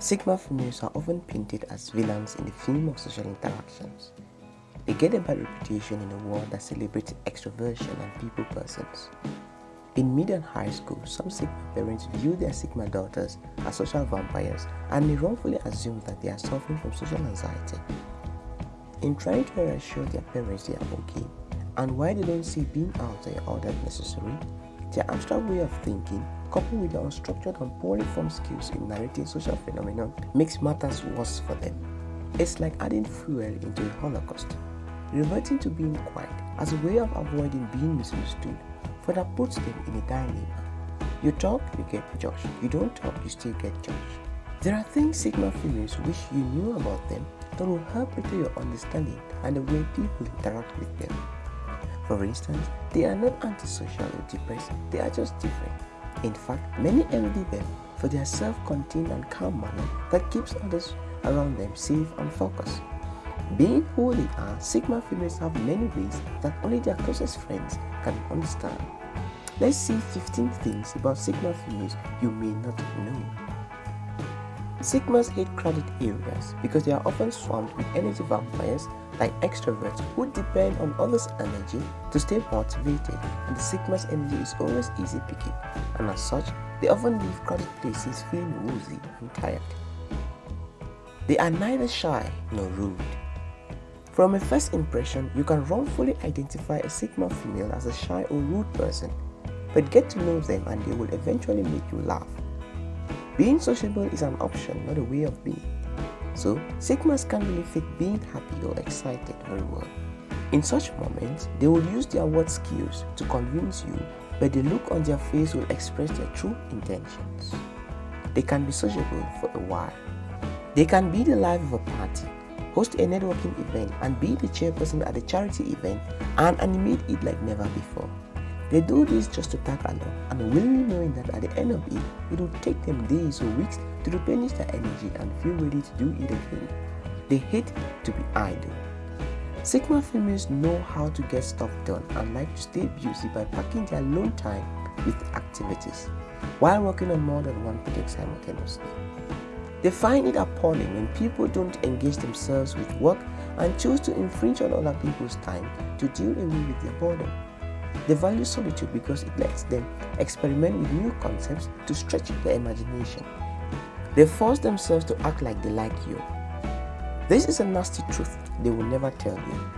Sigma females are often painted as villains in the film of social interactions. They get a bad reputation in a world that celebrates extroversion and people persons. In mid and high school, some Sigma parents view their Sigma daughters as social vampires and may wrongfully assume that they are suffering from social anxiety. In trying to reassure their parents they are okay, and why they don't see being out there all that necessary, their abstract way of thinking, coupled with their unstructured and poorly formed skills in narrating social phenomena, makes matters worse for them. It's like adding fuel into a holocaust. Reverting to being quiet as a way of avoiding being misunderstood further puts them in a dilemma. You talk, you get judged. You don't talk, you still get judged. There are things Sigma females wish you knew about them that will help better your understanding and the way people interact with them. For instance, they are not antisocial or depressed, they are just different. In fact, many envy them for their self-contained and calm manner that keeps others around them safe and focused. Being who they are, Sigma females have many ways that only their closest friends can understand. Let's see 15 things about Sigma females you may not know. Sigmas hate crowded areas because they are often swamped with energy vampires like extroverts who depend on others' energy to stay motivated and the Sigma's energy is always easy picking and as such, they often leave crowded places feeling woozy and tired. They are neither shy nor rude. From a first impression, you can wrongfully identify a Sigma female as a shy or rude person, but get to know them and they will eventually make you laugh. Being sociable is an option, not a way of being. So, Sigmas can't really fit being happy or excited very well. In such moments, they will use their word skills to convince you, but the look on their face will express their true intentions. They can be sociable for a while. They can be the life of a party, host a networking event, and be the chairperson at a charity event and animate it like never before. They do this just to tag along and willingly knowing that at the end of it, it will take them days or weeks to replenish their energy and feel ready to do it again. They hate to be idle. Sigma females know how to get stuff done and like to stay busy by packing their alone time with activities while working on more than one project simultaneously. They find it appalling when people don't engage themselves with work and choose to infringe on other people's time to deal away with their boredom. They value solitude because it lets them experiment with new concepts to stretch their imagination. They force themselves to act like they like you. This is a nasty truth they will never tell you.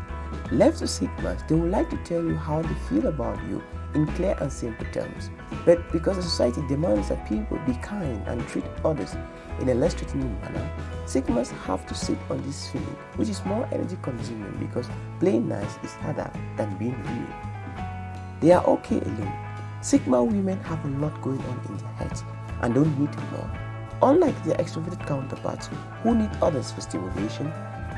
Left to Sigmas, they would like to tell you how they feel about you in clear and simple terms. But because the society demands that people be kind and treat others in a less threatening manner, Sigmas have to sit on this feeling, which is more energy consuming because playing nice is harder than being real. They are okay alone. Sigma women have a lot going on in their heads and don't need more. Unlike their extroverted counterparts who need others for stimulation,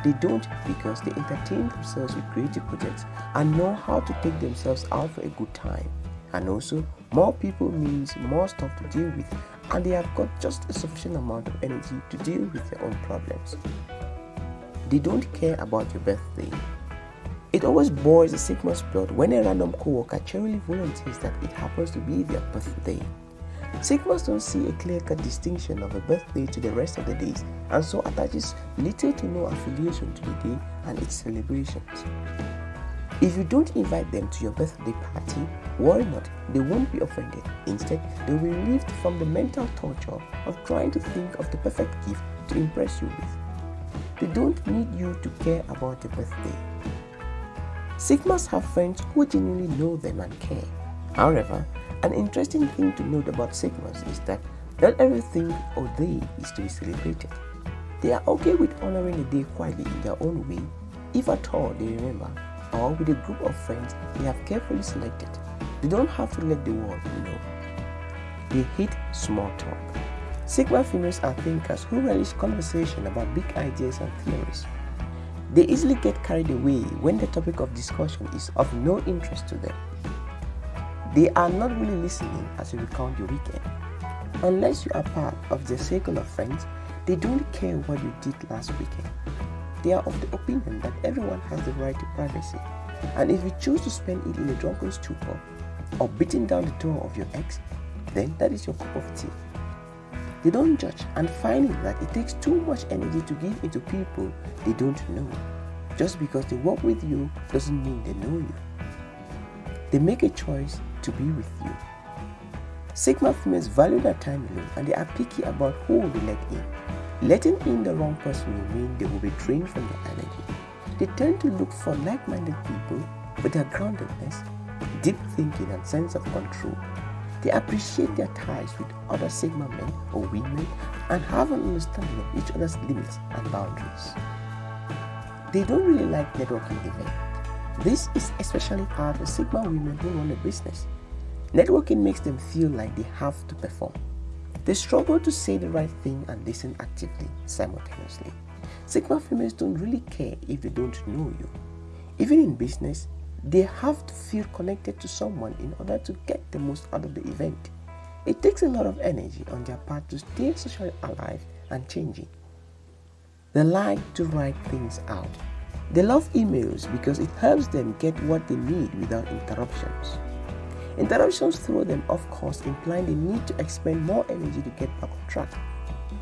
they don't because they entertain themselves with creative projects and know how to take themselves out for a good time. And also, more people means more stuff to deal with and they have got just a sufficient amount of energy to deal with their own problems. They don't care about your birthday it always bores a Sigma's blood when a random coworker cheerily volunteers that it happens to be their birthday. Sigmas don't see a clear-cut distinction of a birthday to the rest of the days and so attaches little to no affiliation to the day and its celebrations. If you don't invite them to your birthday party, worry not, they won't be offended. Instead, they will be relieved from the mental torture of trying to think of the perfect gift to impress you with. They don't need you to care about their birthday. Sigmas have friends who genuinely know them and care. However, an interesting thing to note about Sigmas is that not everything or they is to be celebrated. They are okay with honoring the day quietly in their own way, if at all they remember, or with a group of friends they have carefully selected. They don't have to let the world know. They hate small talk. Sigma females are thinkers who relish conversation about big ideas and theories. They easily get carried away when the topic of discussion is of no interest to them. They are not really listening as you recount your weekend. Unless you are part of their circle of friends, they don't care what you did last weekend. They are of the opinion that everyone has the right to privacy, and if you choose to spend it in a drunken stupor or beating down the door of your ex, then that is your cup of tea. They don't judge and finding that it takes too much energy to give into people they don't know. Just because they work with you doesn't mean they know you. They make a choice to be with you. Sigma females value their time alone and they are picky about who they let in. Letting in the wrong person will mean they will be drained from their energy. They tend to look for like-minded people with their groundedness, deep thinking and sense of control. They appreciate their ties with other Sigma men or women and have an understanding of each other's limits and boundaries. They don't really like networking events. This is especially hard for Sigma women who run a business. Networking makes them feel like they have to perform. They struggle to say the right thing and listen actively simultaneously. Sigma females don't really care if they don't know you. Even in business, they have to feel connected to someone in order to get the most out of the event. It takes a lot of energy on their part to stay socially alive and changing. They like to write things out. They love emails because it helps them get what they need without interruptions. Interruptions throw them off course, implying they need to expend more energy to get back on track.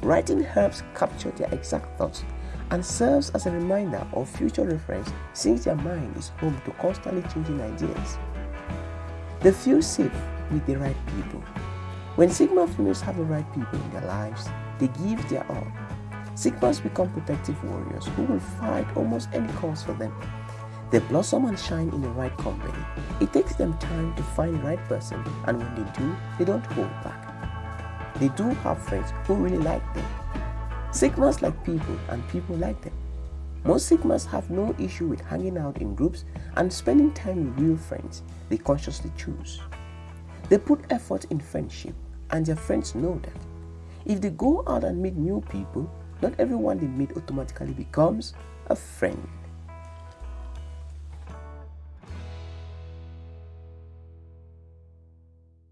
Writing helps capture their exact thoughts and serves as a reminder or future reference since their mind is home to constantly changing ideas. They feel safe with the right people. When Sigma females have the right people in their lives, they give their all. Sigmas become protective warriors who will fight almost any cause for them they blossom and shine in the right company. It takes them time to find the right person and when they do, they don't hold back. They do have friends who really like them. Sigmas like people and people like them. Most Sigmas have no issue with hanging out in groups and spending time with real friends they consciously choose. They put effort in friendship and their friends know that. If they go out and meet new people, not everyone they meet automatically becomes a friend.